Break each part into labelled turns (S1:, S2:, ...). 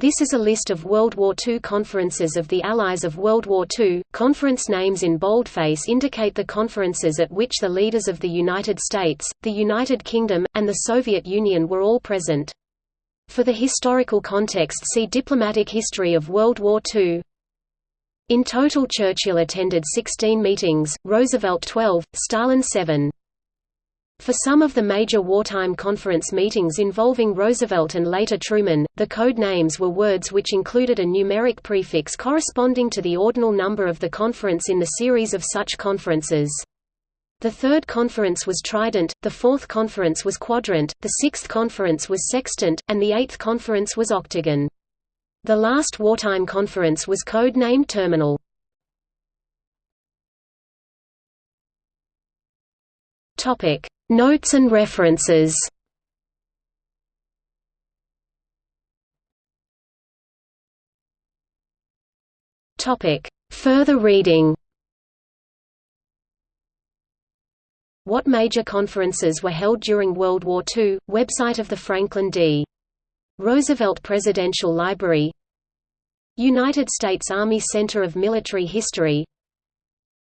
S1: This is a list of World War II conferences of the Allies of World War II. Conference names in boldface indicate the conferences at which the leaders of the United States, the United Kingdom, and the Soviet Union were all present. For the historical context see Diplomatic history of World War II. In total Churchill attended 16 meetings, Roosevelt 12, Stalin 7. For some of the major wartime conference meetings involving Roosevelt and later Truman, the code names were words which included a numeric prefix corresponding to the ordinal number of the conference in the series of such conferences. The third conference was trident, the fourth conference was quadrant, the sixth conference was sextant, and the eighth conference was octagon. The last wartime conference was code-named Terminal. Topic: Notes and references. Further reading. What major conferences were held during World War II? Website of the Franklin D. Roosevelt Presidential Library United States Army Center of Military History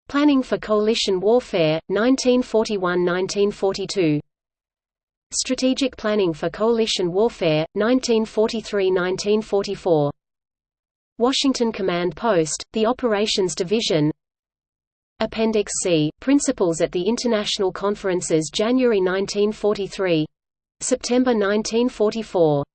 S1: Planning for Coalition Warfare, 1941–1942 Strategic Planning for Coalition Warfare, 1943–1944 Washington Command Post, the Operations Division. Appendix C, Principals at the International Conferences January 1943 September 1944